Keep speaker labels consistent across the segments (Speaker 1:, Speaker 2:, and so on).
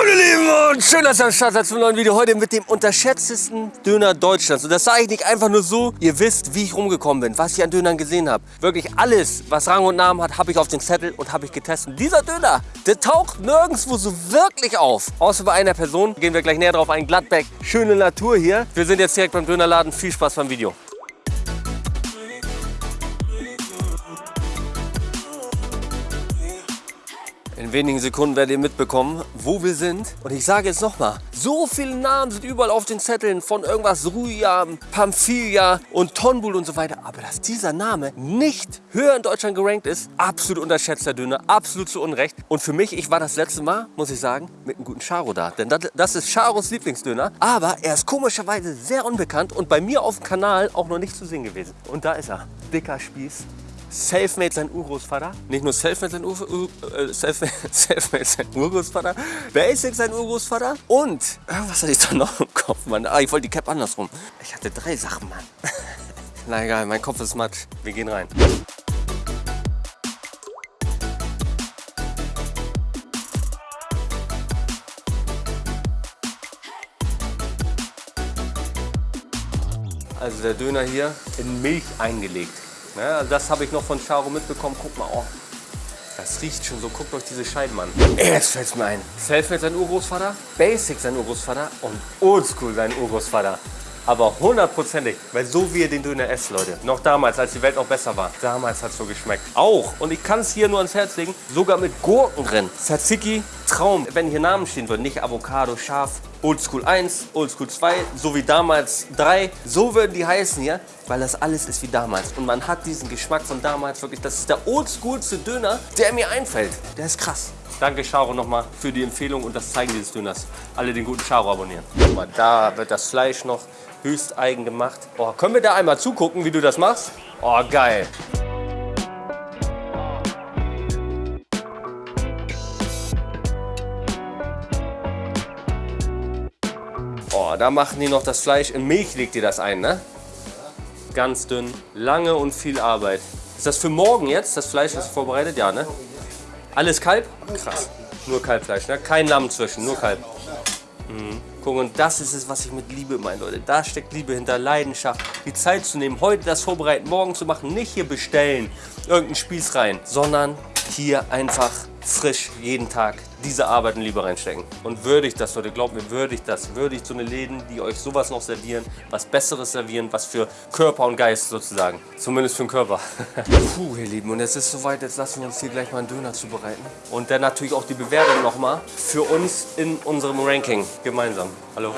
Speaker 1: Moin ihr Lieben und schön, dass ihr am Start seid zum neuen Video. Heute mit dem unterschätztesten Döner Deutschlands. Und das sage ich nicht einfach nur so. Ihr wisst, wie ich rumgekommen bin, was ich an Dönern gesehen habe. Wirklich alles, was Rang und Namen hat, habe ich auf den Zettel und habe ich getestet. Dieser Döner, der taucht nirgendwo so wirklich auf. Außer bei einer Person. Gehen wir gleich näher drauf ein. Gladbeck, schöne Natur hier. Wir sind jetzt direkt beim Dönerladen. Viel Spaß beim Video. In wenigen Sekunden werdet ihr mitbekommen, wo wir sind. Und ich sage jetzt nochmal, so viele Namen sind überall auf den Zetteln von irgendwas Ruja, Pamphilia und Tonbul und so weiter. Aber dass dieser Name nicht höher in Deutschland gerankt ist, absolut unterschätzter Döner, absolut zu Unrecht. Und für mich, ich war das letzte Mal, muss ich sagen, mit einem guten Charo da. Denn das, das ist Charos Lieblingsdöner. Aber er ist komischerweise sehr unbekannt und bei mir auf dem Kanal auch noch nicht zu sehen gewesen. Und da ist er, dicker Spieß. Selfmade sein Urgroßvater. Nicht nur Selfmade sein, Ur Ur äh, Selfmade, Selfmade sein Urgroßvater. Basic sein Urgroßvater. Und irgendwas hatte ich da noch im Kopf, Mann. Ah, ich wollte die Cap andersrum. Ich hatte drei Sachen, Mann. Na egal, mein Kopf ist matt. Wir gehen rein. Also der Döner hier in Milch eingelegt. Ja, also das habe ich noch von Charo mitbekommen. Guck mal, oh, das riecht schon so. Guckt euch diese Scheiben an. Jetzt fällt es mir ein. Selfmade sein Urgroßvater, Basic sein Urgroßvater und Oldschool sein Urgroßvater. Aber hundertprozentig, weil so wie ihr den Döner esst, Leute. Noch damals, als die Welt noch besser war. Damals hat es so geschmeckt. Auch, und ich kann es hier nur ans Herz legen, sogar mit Gurken drin. Tzatziki, Traum. Wenn hier Namen stehen würden, nicht Avocado, Schaf, Oldschool 1, Oldschool 2, so wie damals 3. So würden die heißen hier, weil das alles ist wie damals. Und man hat diesen Geschmack von damals wirklich. Das ist der oldschoolste Döner, der mir einfällt. Der ist krass. Danke Charo nochmal für die Empfehlung und das Zeigen dieses Döners. Alle den guten Charo abonnieren. Guck mal, da wird das Fleisch noch höchst eigen gemacht. Oh, können wir da einmal zugucken, wie du das machst? Oh, geil. Oh, da machen die noch das Fleisch. In Milch legt ihr das ein, ne? Ganz dünn, lange und viel Arbeit. Ist das für morgen jetzt, das Fleisch ist vorbereitet? Ja, ne? Alles Kalb? Krass. Nur Kalbfleisch, ne? Kein Lamm zwischen, nur Kalb. Mhm. Guck, und das ist es, was ich mit Liebe meine, Leute. Da steckt Liebe hinter, Leidenschaft. Die Zeit zu nehmen, heute das vorbereiten, morgen zu machen. Nicht hier bestellen, irgendeinen Spieß rein, sondern hier einfach frisch jeden Tag diese Arbeit und Liebe reinstecken. Und würdigt das, Leute, glaubt mir, würdigt das. Würdigt so eine Läden, die euch sowas noch servieren, was Besseres servieren, was für Körper und Geist sozusagen. Zumindest für den Körper. Puh, ihr Lieben, und jetzt ist es soweit, jetzt lassen wir uns hier gleich mal einen Döner zubereiten. Und dann natürlich auch die Bewertung nochmal für uns in unserem Ranking gemeinsam. Hallo.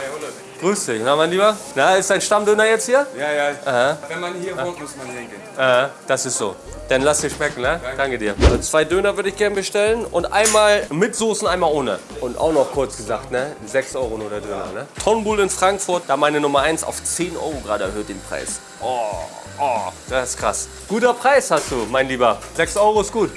Speaker 1: Grüß dich, na mein Lieber? Na, ist dein Stammdöner jetzt hier?
Speaker 2: Ja, ja.
Speaker 1: Aha.
Speaker 2: Wenn man hier wohnt, muss man hier hingehen.
Speaker 1: Äh, das ist so. Dann lass dir schmecken, ne? Danke, dir. Also zwei Döner würde ich gerne bestellen und einmal mit Soßen, einmal ohne. Und auch noch kurz gesagt, ne? 6 Euro nur der Döner, ne? Tonbull in Frankfurt, da meine Nummer 1 auf 10 Euro gerade erhöht den Preis. Oh, oh, das ist krass. Guter Preis hast du, mein Lieber. 6 Euro ist gut.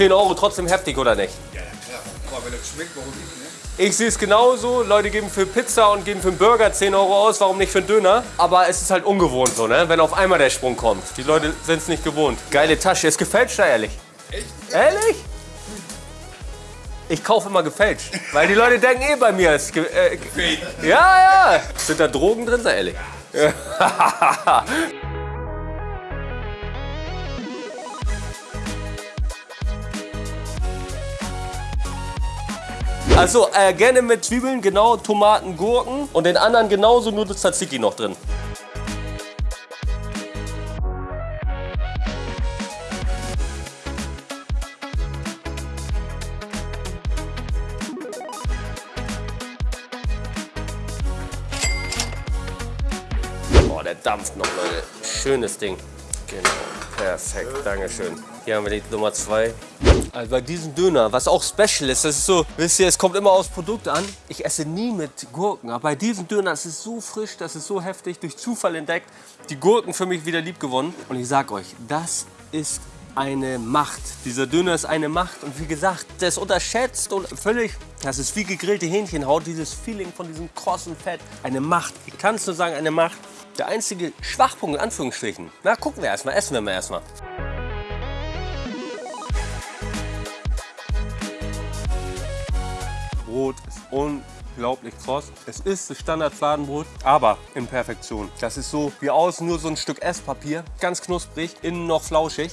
Speaker 1: Zehn Euro trotzdem heftig, oder nicht?
Speaker 2: Ja, klar. Aber wenn das schmeckt, warum nicht, ne?
Speaker 1: Ich sehe es genauso. Leute geben für Pizza und geben für einen Burger 10 Euro aus. Warum nicht für einen Döner? Aber es ist halt ungewohnt so, ne? Wenn auf einmal der Sprung kommt. Die Leute sind es nicht gewohnt. Geile Tasche. Ist gefälscht da ehrlich?
Speaker 2: Echt?
Speaker 1: Ehrlich? Ich kaufe immer gefälscht. Weil die Leute denken eh bei mir. Ist äh, ja, ja. Sind da Drogen drin? Sei ehrlich. Also äh, gerne mit Zwiebeln, genau, Tomaten, Gurken und den anderen genauso nur das Tzatziki noch drin. Boah, der dampft noch, Leute. Schönes Ding. Genau, perfekt, Dankeschön. Hier haben wir die Nummer 2. Also bei diesem Döner, was auch special ist, das ist so, wisst ihr, es kommt immer aufs Produkt an. Ich esse nie mit Gurken, aber bei diesem Döner, das ist so frisch, das ist so heftig, durch Zufall entdeckt, die Gurken für mich wieder lieb gewonnen. Und ich sag euch, das ist eine Macht. Dieser Döner ist eine Macht und wie gesagt, der ist unterschätzt und völlig, das ist wie gegrillte Hähnchenhaut, dieses Feeling von diesem krossen Fett. Eine Macht, ich kann es nur sagen, eine Macht. Der einzige Schwachpunkt in Anführungsstrichen, na gucken wir erstmal, essen wir mal erstmal. Brot ist unglaublich kross. Es ist das Standard-Fladenbrot, aber in Perfektion. Das ist so wie außen nur so ein Stück Esspapier, ganz knusprig, innen noch flauschig.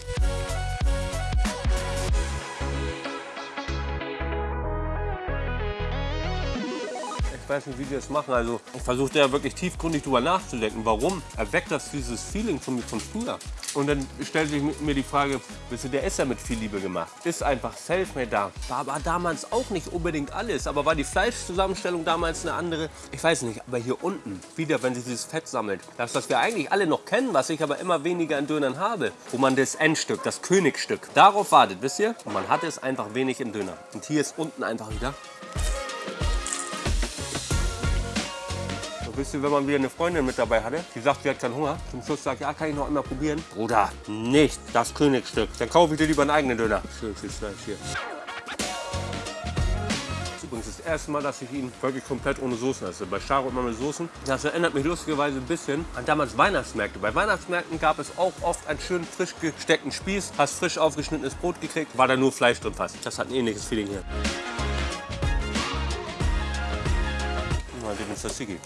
Speaker 1: Weiß nicht, wie die das machen. Also ich versuche ja wirklich tiefgründig drüber nachzudenken. Warum erweckt das dieses Feeling von mir von früher? Und dann stellt sich mir die Frage, wisst ihr, der ist ja mit viel Liebe gemacht. Ist einfach selfmade da. War aber damals auch nicht unbedingt alles. Aber war die Fleischzusammenstellung damals eine andere? Ich weiß nicht. Aber hier unten, wieder, wenn sich dieses Fett sammelt. Das, was wir eigentlich alle noch kennen, was ich aber immer weniger in Dönern habe. Wo man das Endstück, das Königstück, darauf wartet, wisst ihr? Und man hat es einfach wenig im Döner. Und hier ist unten einfach wieder Wisst ihr, wenn man wieder eine Freundin mit dabei hatte, die sagt, sie hat keinen Hunger, zum Schluss sagt, ja, kann ich noch einmal probieren? Bruder, nicht das Königsstück. Dann kaufe ich dir lieber einen eigenen Döner. Schön viel Fleisch hier. Das ist übrigens das erste Mal, dass ich ihn wirklich komplett ohne Soßen esse. Bei Charo immer mit Soßen. Das erinnert mich lustigerweise ein bisschen an damals Weihnachtsmärkte. Bei Weihnachtsmärkten gab es auch oft einen schönen frisch gesteckten Spieß. Hast frisch aufgeschnittenes Brot gekriegt, war da nur Fleisch drin fast. Das hat ein ähnliches Feeling hier. Mal den Tzatziki.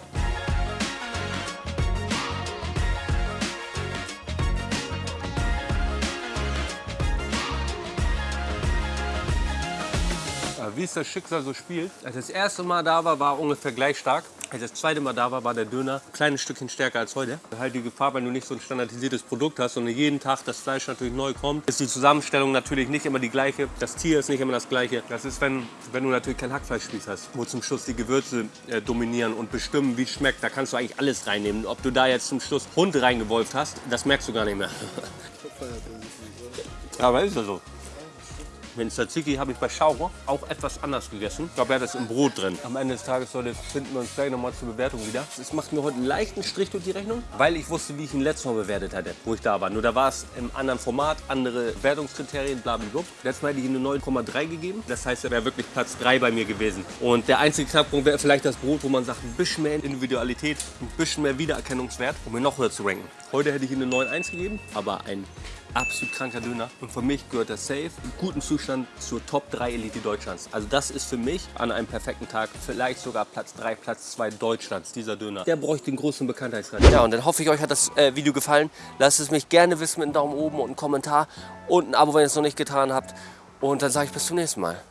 Speaker 1: Wie es das Schicksal so spielt. Als das erste Mal da war, war ungefähr gleich stark. Als das zweite Mal da war, war der Döner ein kleines Stückchen stärker als heute. Halt die Gefahr, wenn du nicht so ein standardisiertes Produkt hast und jeden Tag das Fleisch natürlich neu kommt, ist die Zusammenstellung natürlich nicht immer die gleiche. Das Tier ist nicht immer das gleiche. Das ist, wenn, wenn du natürlich kein Hackfleischspieß hast, wo zum Schluss die Gewürze äh, dominieren und bestimmen, wie es schmeckt. Da kannst du eigentlich alles reinnehmen. Ob du da jetzt zum Schluss Hund reingewolft hast, das merkst du gar nicht mehr. Aber ist ja so. Den Tzatziki habe ich bei Schauro auch etwas anders gegessen. Ich glaube, er hat das im Brot drin. Am Ende des Tages, Leute, finden wir uns gleich nochmal zur Bewertung wieder. Es macht mir heute einen leichten Strich durch die Rechnung, weil ich wusste, wie ich ihn letztes Mal bewertet hatte, wo ich da war. Nur da war es im anderen Format, andere Wertungskriterien, blablabla. Letztes Mal hätte ich ihm eine 9,3 gegeben. Das heißt, er wäre wirklich Platz 3 bei mir gewesen. Und der einzige Knackpunkt wäre vielleicht das Brot, wo man sagt, ein bisschen mehr Individualität, ein bisschen mehr Wiedererkennungswert, um ihn noch höher zu ranken. Heute hätte ich ihm eine 9,1 gegeben, aber ein absolut kranker Döner. Und für mich gehört der Safe im guten Zustand zur Top 3 Elite Deutschlands. Also das ist für mich an einem perfekten Tag vielleicht sogar Platz 3, Platz 2 Deutschlands, dieser Döner. Der bräuchte den großen Bekanntheitsgrad. Ja, und dann hoffe ich, euch hat das äh, Video gefallen. Lasst es mich gerne wissen mit einem Daumen oben und einem Kommentar und ein Abo, wenn ihr es noch nicht getan habt. Und dann sage ich bis zum nächsten Mal.